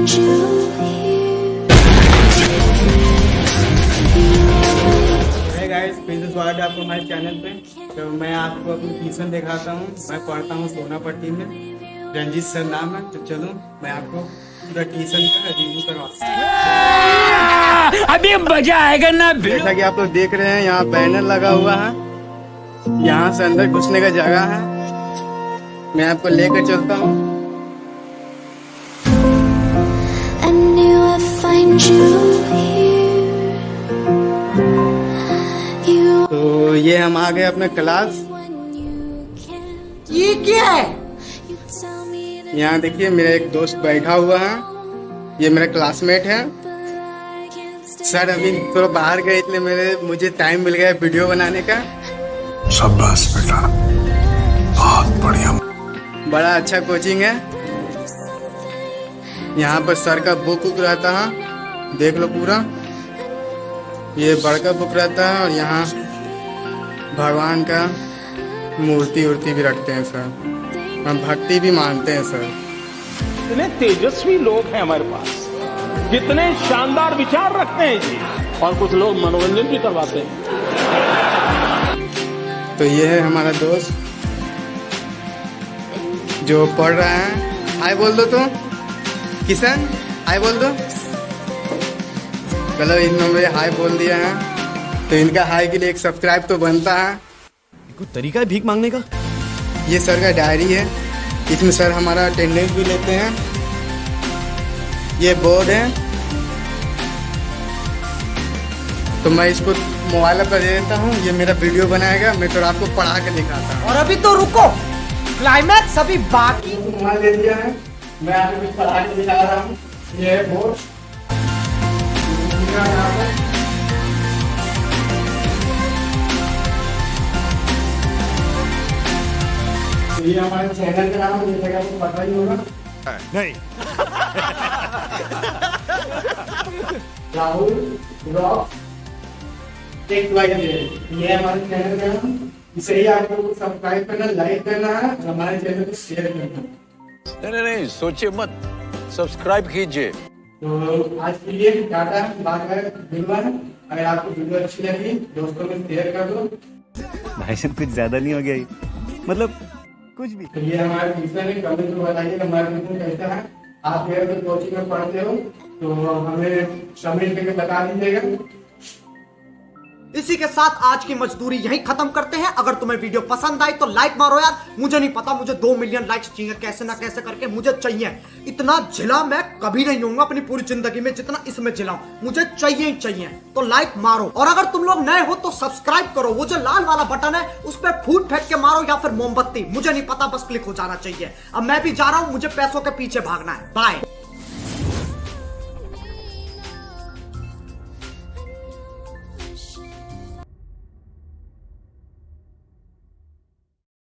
find you here. है guys फिर से स्वागत है आपको हमारे चैनल पे। तो मैं आपको अपनी ट्यूशन दिखाता हूँ। मैं पढ़ता हूँ सोनापट्टी में। रंजीत सर नाम है तो चलो मैं आपको पूरा ट्यूशन का रिव्यू करवा अभी मज़ा आएगा ना जैसा कि आप लोग तो देख रहे हैं यहाँ बैनर लगा हुआ है। यहाँ से अंदर घुसने का जगह है। मैं आपको लेकर चलता हूँ। तो ये हम आ गए अपने क्लास. ये क्या है? यहाँ देखिए मेरा एक दोस्त बैठा हुआ है। ये मेरा क्लासमेट है. सर अभी थोड़ा बाहर गए इसलिए मेरे मुझे टाइम मिल गया वीडियो बनाने का। शाबाश बेटा। बहुत बढ़िया। बड़ा अच्छा कोचिंग है। यहाँ पर सर का बुक उक रहता है। देख लो पूरा। ये बड़का बुक रहता है और यहाँ भगवान का मूर्ति उर्ति भी रखते हैं सर। हम भक्ति भी मानते हैं सर। इतने तेजस्वी लोग हैं हमारे पास। कितने शानदार विचार रखते हैं जी। और कुछ लोग मनोरंजन भी करवाते हैं। तो ये है हमारा दोस्त जो पढ़ रहा है। हाय बोल दो तुम किशन हाय बोल दो। चलो इन्होंने मुझे हाय बोल दिया है। तो इनका हाई के लिए एक सब्सक्राइब तो बनता है। कोई तरीका है भीख मांगने का? ये सर का डायरी है। इसमें सर हमारा अटेंडेंस भी लेते हैं। ये बोर्ड है। तो मैं इसको मोबाइल पर दे देता हूँ। ये मेरा वीडियो बनाएगा। मैं तो आपको पढ़ा के दिखाता हूँ। और अभी तो रुको। क्लाइमैक्स अभी बाकी। मोबाइल दे दिया है। मैं आपको कुछ पढ़ा के दिखा रहा हूँ। ये है यहाँ पर तो ये हमारे चैनल का नाम है जैसे कि आपको पता ही होगा। नहीं। राहुल ब्लॉग टेक ये हमारे चैनल का नाम। इसे ही आप लोगों को सब्सक्राइब करना लाइक करना है हमारे चैनल को शेयर करना। नहीं नहीं नहीं सोचिए मत। सब्सक्राइब कीजिए। तो आज के लिए टाटा बाय बाय धन्यवाद अगर आपको वीडियो अच्छी लगी दोस्तों में शेयर कर दो। भाई साहब कुछ ज़्यादा नहीं हो गया मतलब कुछ भी। तो ये हमारे टीचर है कमेंट में बताइए हमारे ट्यूशन कैसा है। आप अगर कोचिंग में पढ़ते हो तो हमें कमेंट करके बता दीजिएगा। इसी के साथ आज की मजदूरी यहीं खत्म करते हैं। अगर तुम्हें वीडियो पसंद आई तो लाइक मारो यार। मुझे नहीं पता, मुझे दो मिलियन लाइक्स चाहिए। कैसे ना कैसे करके मुझे चाहिए। इतना झिला मैं कभी नहीं होऊँगा अपनी पूरी ज़िंदगी में जितना इसमें झिलाऊं मुझे चाहिए ही चाहिए। तो लाइक मारो। और अगर तुम लोग नए हो तो सब्सक्राइब करो। वो जो लाल वाला बटन है, उस पर फूट फेंक के मारो या फिर मोमबत्ती। मुझे नहीं पता, बस क्लिक हो जाना चाहिए। अब मैं भी जा रहा हूँ, मुझे पैसों के पीछे भागना है। बाय